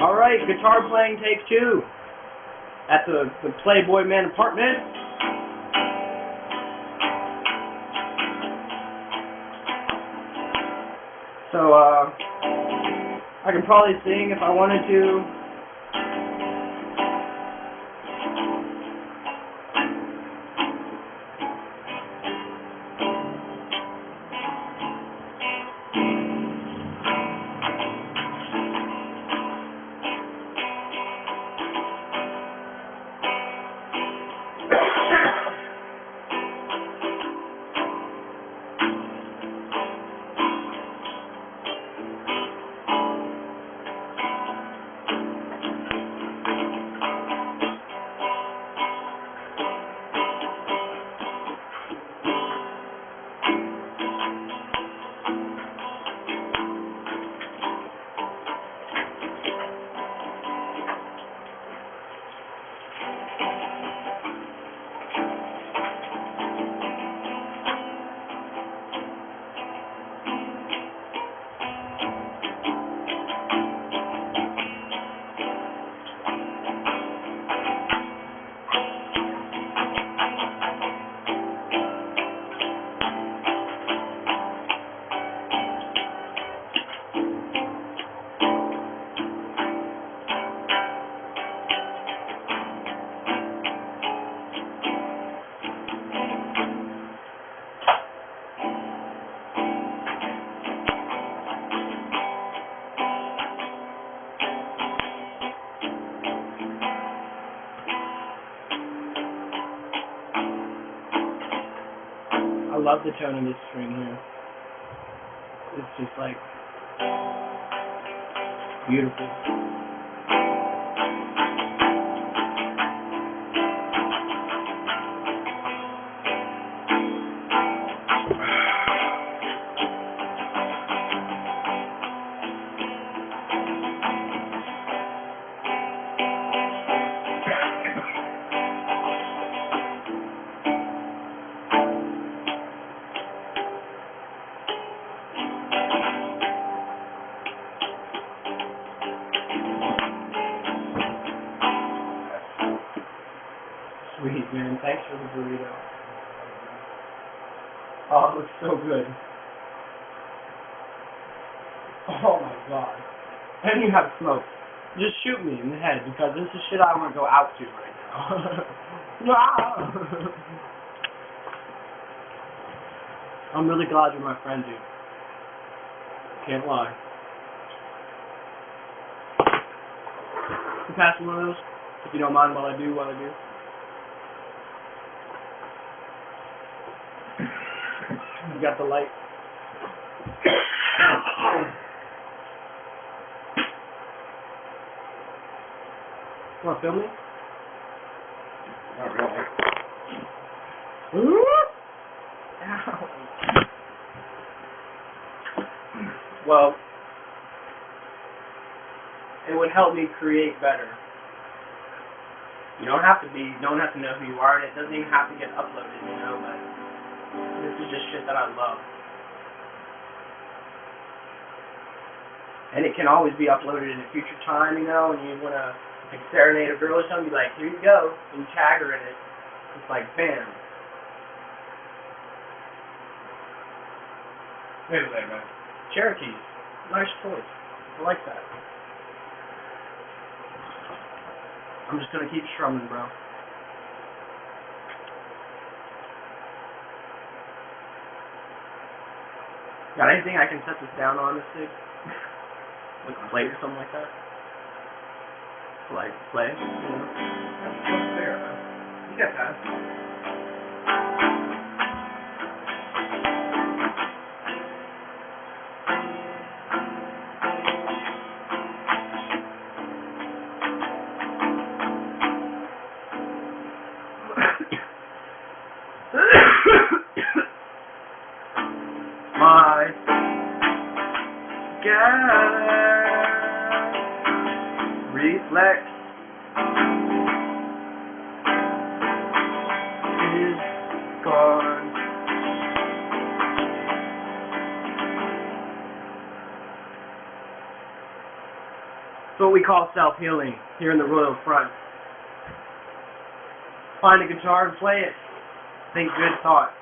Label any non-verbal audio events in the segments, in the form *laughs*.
All right, guitar playing take two at the, the Playboy Man apartment. So, uh, I can probably sing if I wanted to. Love the tone of this string here. It's just like beautiful. Burrito. Oh, it looks so good. Oh my god. And you have smoke. Just shoot me in the head because this is shit I want to go out to right now. *laughs* I'm really glad you're my friend, dude. Can't lie. You pass me one of those? If you don't mind while I do what I do. You got the light. Want to film me? Not really. Ow. Well, it would help me create better. You don't have to be, don't have to know who you are, and it doesn't even have to get uploaded, you know, but is just shit that I love. And it can always be uploaded in a future time, you know, and you want to like serenade a girl or something, be like, here you go, and you tag her in it. It's like, bam. Wait a second. Cherokee. Nice choice. I like that. I'm just gonna keep strumming, bro. Got anything I can set this down on this thing? like a plate or something like that? Like play? Know? What's there? You got that. Gas reflex is gone. So what we call self-healing here in the Royal Front. Find a guitar and play it. Think good thoughts.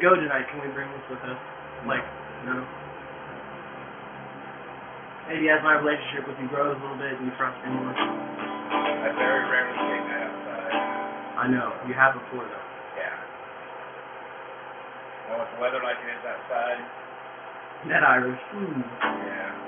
We go tonight, can we bring this with us? Like, know? Maybe as my relationship with you grows a little bit and you trust me more. I very rarely take that outside. I know. You have before, though. Yeah. Know what the weather like it is outside? Net Irish. Hmm. Yeah.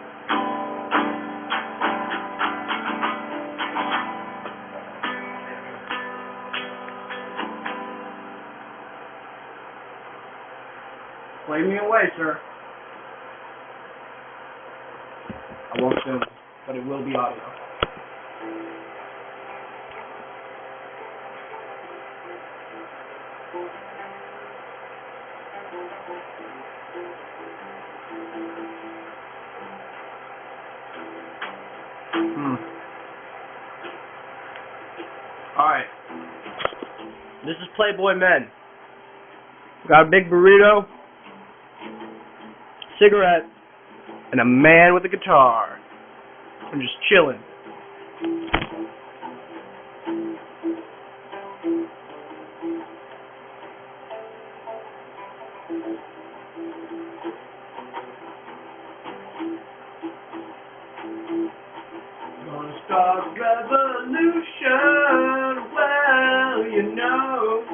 Play me away, sir. I won't film, but it will be audio. Hmm. Alright. This is Playboy Men. Got a big burrito, cigarette, and a man with a guitar. I'm just chilling. Gonna start a revolution, well, you know.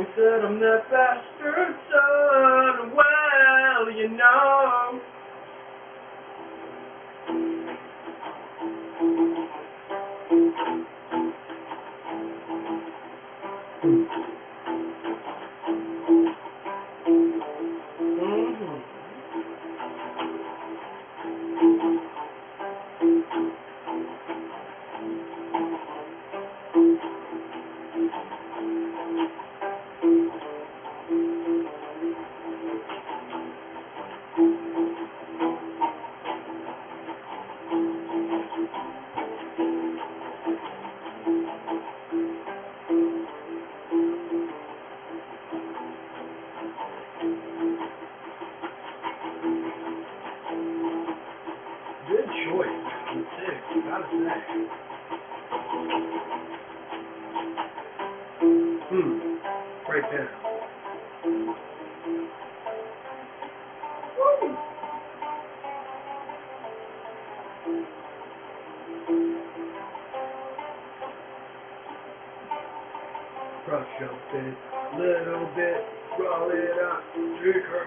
Always said I'm that bastard son. Well, you know. Right there. Woo! Crush your bit, little bit, roll it up, drink her.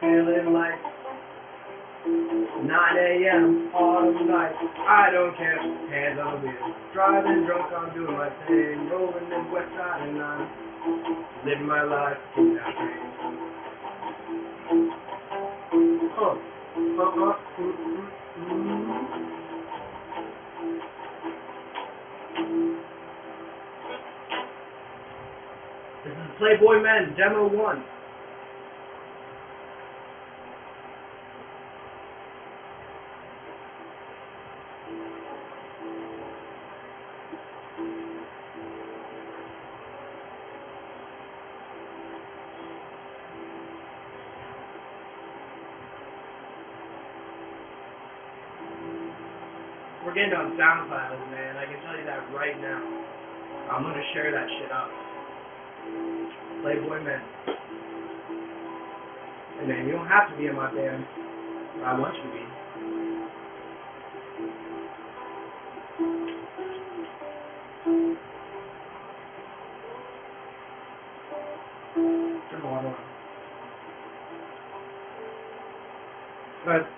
Feeling like 9 a.m. autumn night. I don't care. Hands on wheel. Driving drunk, I'm doing my thing. Rolling in West Side and I'm living my life in that dream. Oh, uh, uh, mm, mm, mm. This is Playboy Men, Demo 1. getting on SoundCloud, man. I can tell you that right now. I'm gonna share that shit up. Playboy man. And man, you don't have to be in my band. I want you to be. Come on, on. But,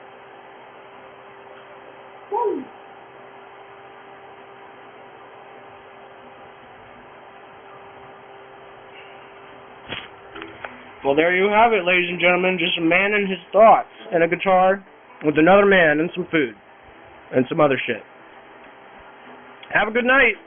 woo! Well, there you have it, ladies and gentlemen. Just a man and his thoughts, and a guitar with another man and some food and some other shit. Have a good night.